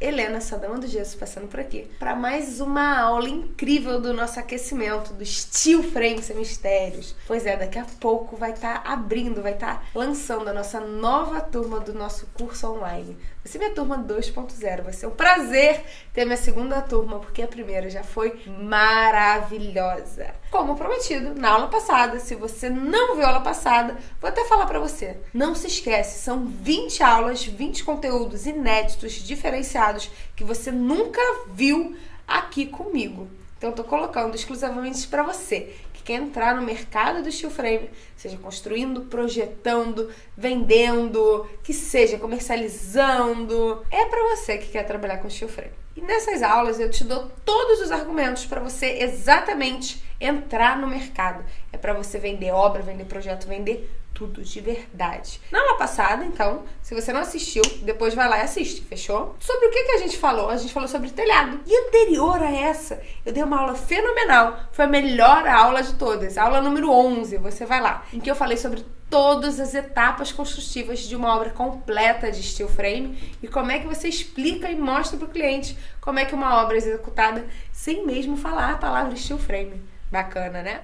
Helena Sadama do Gesso passando por aqui para mais uma aula incrível do nosso aquecimento do Steel Frame Mistérios. Pois é, daqui a pouco vai estar tá abrindo, vai estar tá lançando a nossa nova turma do nosso curso online. Vai ser minha turma 2.0, vai ser um prazer ter minha segunda turma, porque a primeira já foi maravilhosa. Como prometido, na aula passada, se você não viu a aula passada, vou até falar para você. Não se esquece, são 20 aulas, 20 conteúdos inéditos, diferenciados que você nunca viu aqui comigo. Então, tô colocando exclusivamente para você que quer entrar no mercado do steel frame, seja construindo, projetando, vendendo, que seja comercializando. É para você que quer trabalhar com steel frame. E nessas aulas eu te dou todos os argumentos para você exatamente entrar no mercado. É para você vender obra, vender projeto, vender tudo de verdade. Na aula passada, então, se você não assistiu, depois vai lá e assiste, fechou? Sobre o que, que a gente falou? A gente falou sobre telhado. E anterior a essa, eu dei uma aula fenomenal. Foi a melhor aula de todas. Aula número 11, você vai lá. Em que eu falei sobre todas as etapas construtivas de uma obra completa de steel frame e como é que você explica e mostra para o cliente como é que uma obra é executada sem mesmo falar a palavra steel frame. Bacana, né?